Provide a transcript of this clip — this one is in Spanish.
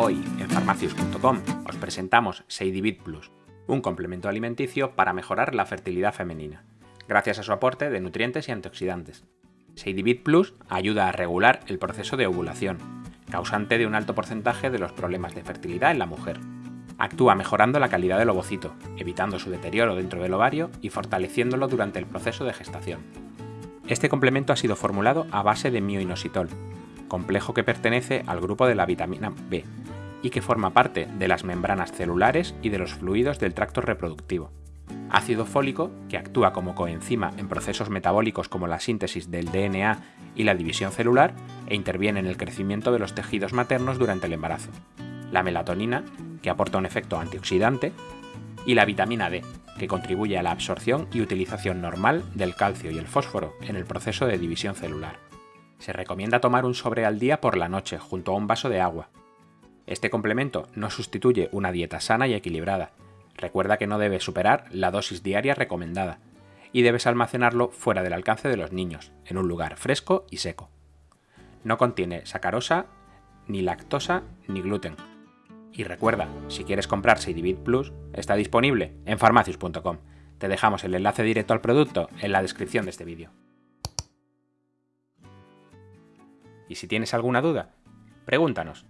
Hoy, en farmacius.com, os presentamos Seidivit Plus, un complemento alimenticio para mejorar la fertilidad femenina, gracias a su aporte de nutrientes y antioxidantes. Seidivit Plus ayuda a regular el proceso de ovulación, causante de un alto porcentaje de los problemas de fertilidad en la mujer. Actúa mejorando la calidad del ovocito, evitando su deterioro dentro del ovario y fortaleciéndolo durante el proceso de gestación. Este complemento ha sido formulado a base de mioinositol, complejo que pertenece al grupo de la vitamina B y que forma parte de las membranas celulares y de los fluidos del tracto reproductivo. Ácido fólico, que actúa como coenzima en procesos metabólicos como la síntesis del DNA y la división celular e interviene en el crecimiento de los tejidos maternos durante el embarazo. La melatonina, que aporta un efecto antioxidante, y la vitamina D, que contribuye a la absorción y utilización normal del calcio y el fósforo en el proceso de división celular. Se recomienda tomar un sobre al día por la noche junto a un vaso de agua. Este complemento no sustituye una dieta sana y equilibrada. Recuerda que no debe superar la dosis diaria recomendada y debes almacenarlo fuera del alcance de los niños, en un lugar fresco y seco. No contiene sacarosa, ni lactosa, ni gluten. Y recuerda, si quieres comprar Seidivit Plus, está disponible en farmacius.com. Te dejamos el enlace directo al producto en la descripción de este vídeo. Y si tienes alguna duda, pregúntanos.